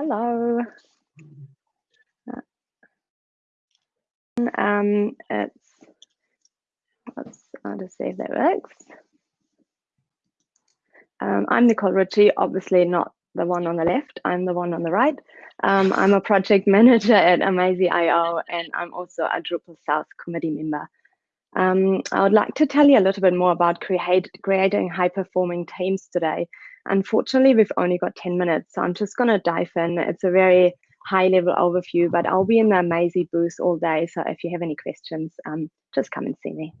Hello. Um, it's, let's, I'll just see if that works. Um, I'm Nicole Ritchie, obviously not the one on the left, I'm the one on the right. Um, I'm a project manager at Amazee.io and I'm also a Drupal South committee member. Um, I would like to tell you a little bit more about create, creating high performing teams today. Unfortunately, we've only got 10 minutes, so I'm just going to dive in. It's a very high level overview, but I'll be in the Amazee booth all day. So if you have any questions, um, just come and see me.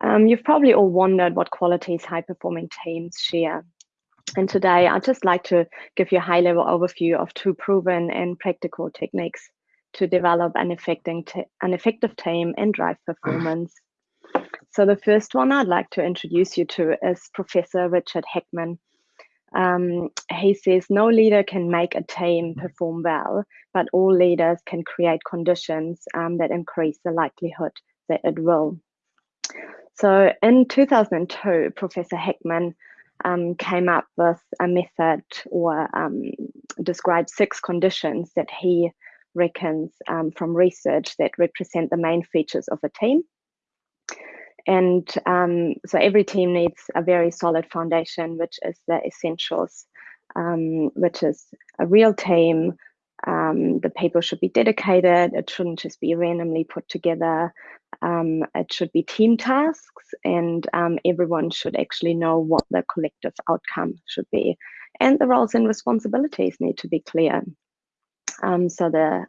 Um, you've probably all wondered what qualities high performing teams share. And today I'd just like to give you a high level overview of two proven and practical techniques to develop an, an effective team and drive performance. So the first one I'd like to introduce you to is Professor Richard Hackman. Um, he says no leader can make a team perform well, but all leaders can create conditions um, that increase the likelihood that it will. So in 2002, Professor Hackman um, came up with a method or um, described six conditions that he reckons um, from research that represent the main features of a team. And um, so every team needs a very solid foundation, which is the essentials, um, which is a real team. Um, the people should be dedicated. It shouldn't just be randomly put together. Um, it should be team tasks, and um, everyone should actually know what the collective outcome should be. And the roles and responsibilities need to be clear. Um, so the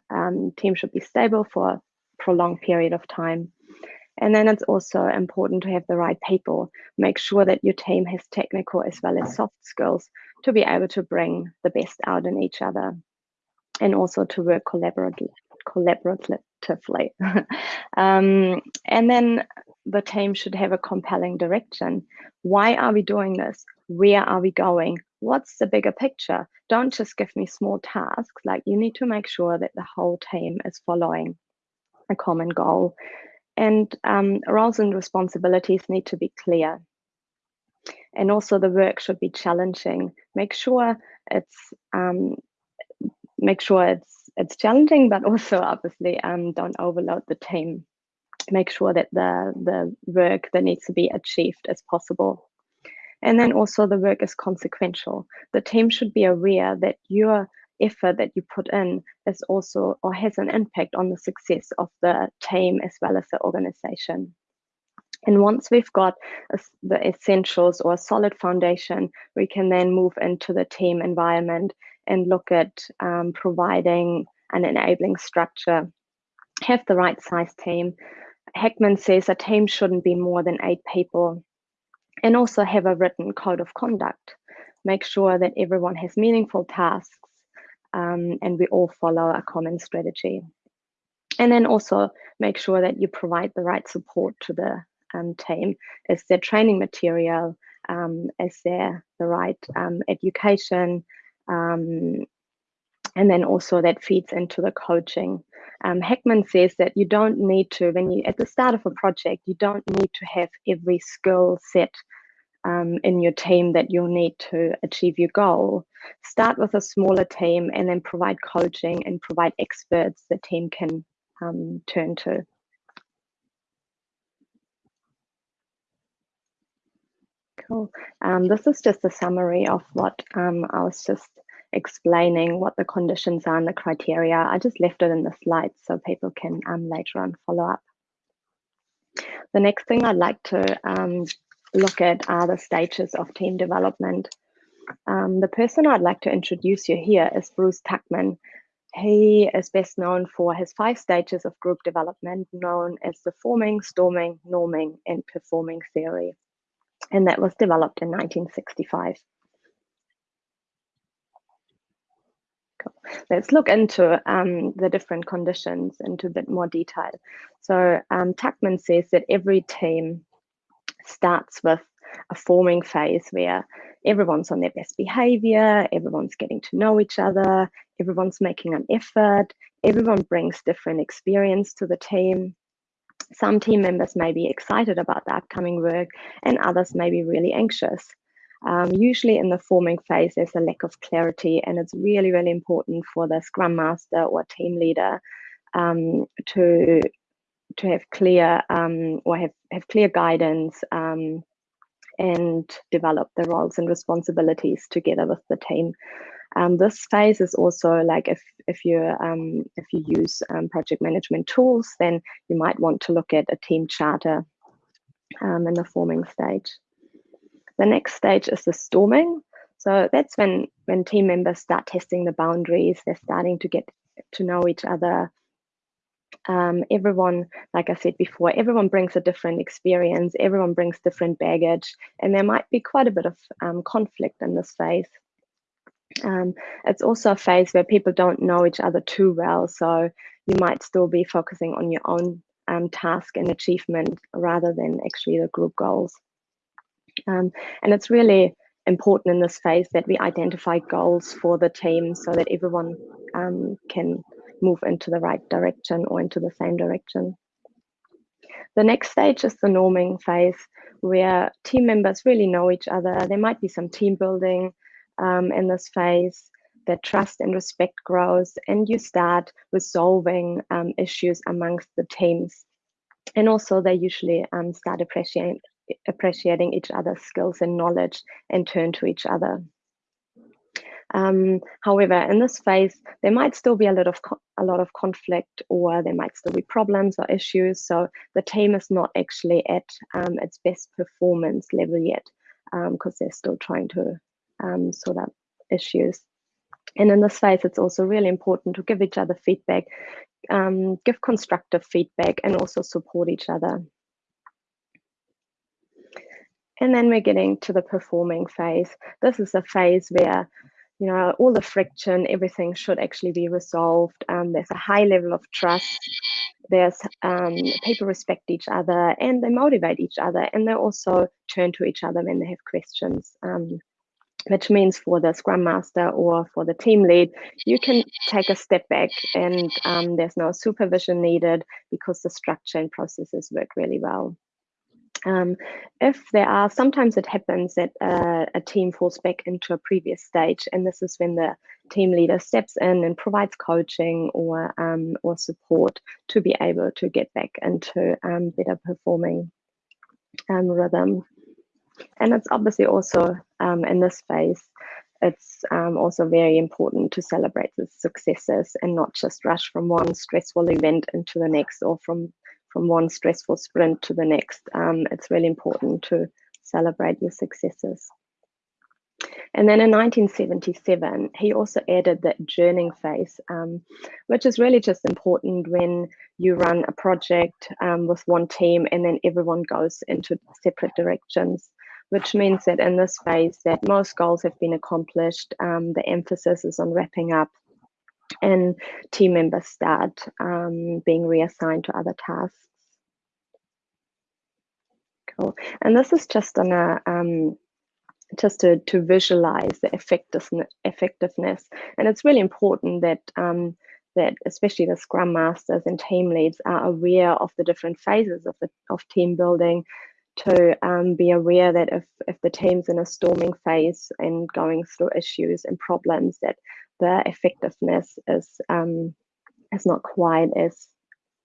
team should be stable for a prolonged period of time. And then it's also important to have the right people. Make sure that your team has technical as well as soft skills to be able to bring the best out in each other and also to work collaboratively. um, and then the team should have a compelling direction. Why are we doing this? Where are we going? What's the bigger picture? Don't just give me small tasks. Like you need to make sure that the whole team is following a common goal and um, roles and responsibilities need to be clear. And also the work should be challenging. Make sure it's um, make sure it's it's challenging, but also obviously um, don't overload the team. Make sure that the the work that needs to be achieved is possible. And then also the work is consequential. The team should be aware that you're effort that you put in is also or has an impact on the success of the team as well as the organization. And once we've got the essentials or a solid foundation, we can then move into the team environment and look at um, providing an enabling structure, have the right size team. Hackman says a team shouldn't be more than eight people and also have a written code of conduct. Make sure that everyone has meaningful tasks um, and we all follow a common strategy. And then also make sure that you provide the right support to the um, team. Is there training material? Um, is there the right um, education? Um, and then also that feeds into the coaching. Um, Hackman says that you don't need to, when you at the start of a project, you don't need to have every skill set um, in your team that you'll need to achieve your goal. Start with a smaller team and then provide coaching and provide experts the team can um, turn to. Cool. Um, this is just a summary of what um, I was just explaining what the conditions are and the criteria. I just left it in the slides so people can um, later on follow up. The next thing I'd like to um, look at other stages of team development. Um, the person I'd like to introduce you here is Bruce Tuckman. He is best known for his five stages of group development, known as the forming, storming, norming, and performing theory. And that was developed in 1965. Cool. Let's look into um, the different conditions into a bit more detail. So um, Tuckman says that every team starts with a forming phase where everyone's on their best behavior, everyone's getting to know each other, everyone's making an effort, everyone brings different experience to the team. Some team members may be excited about the upcoming work and others may be really anxious. Um, usually in the forming phase, there's a lack of clarity and it's really, really important for the Scrum Master or team leader um, to to have clear um, or have, have clear guidance um, and develop the roles and responsibilities together with the team. Um, this phase is also like if if you um, if you use um, project management tools, then you might want to look at a team charter um, in the forming stage. The next stage is the storming. So that's when when team members start testing the boundaries. They're starting to get to know each other. Um, everyone, like I said before, everyone brings a different experience. Everyone brings different baggage, and there might be quite a bit of um, conflict in this phase. Um, it's also a phase where people don't know each other too well, so you might still be focusing on your own um, task and achievement rather than actually the group goals. Um, and it's really important in this phase that we identify goals for the team so that everyone um, can move into the right direction or into the same direction. The next stage is the norming phase where team members really know each other. There might be some team building, um, in this phase, that trust and respect grows, and you start resolving um, issues amongst the teams. And also, they usually um, start appreciating appreciating each other's skills and knowledge and turn to each other. Um, however, in this phase, there might still be a lot of a lot of conflict, or there might still be problems or issues. So the team is not actually at um, its best performance level yet, because um, they're still trying to um, sort out issues. And in this phase, it's also really important to give each other feedback, um, give constructive feedback, and also support each other. And then we're getting to the performing phase. This is a phase where you know all the friction, everything should actually be resolved. Um, there's a high level of trust. There's um, people respect each other and they motivate each other, and they also turn to each other when they have questions. Um, which means for the scrum master or for the team lead you can take a step back and um, there's no supervision needed because the structure and processes work really well um, if there are sometimes it happens that uh, a team falls back into a previous stage and this is when the team leader steps in and provides coaching or um, or support to be able to get back into um, better performing um, rhythm and it's obviously also um, in this phase, it's um, also very important to celebrate the successes and not just rush from one stressful event into the next or from, from one stressful sprint to the next. Um, it's really important to celebrate your successes. And then in 1977, he also added that journeying phase, um, which is really just important when you run a project um, with one team and then everyone goes into separate directions which means that in this phase that most goals have been accomplished. Um, the emphasis is on wrapping up and team members start um, being reassigned to other tasks. Cool. And this is just on a um, just to, to visualize the effectiveness. And it's really important that um, that especially the scrum masters and team leads are aware of the different phases of the of team building to um, be aware that if, if the team's in a storming phase and going through issues and problems, that the effectiveness is um, is not quite as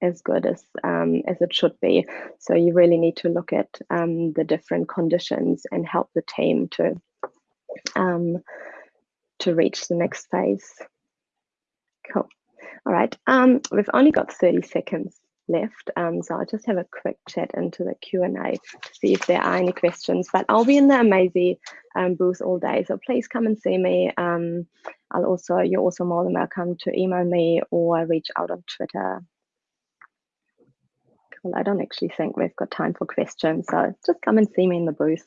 as good as um, as it should be. So you really need to look at um, the different conditions and help the team to um, to reach the next phase. Cool. All right. Um, we've only got 30 seconds left. Um, so I'll just have a quick chat into the Q&A to see if there are any questions. But I'll be in the Amazee um, booth all day, so please come and see me. I'll also you're also more than welcome to email me or reach out on Twitter. I don't actually think we've got time for questions, so just come and see me in the booth.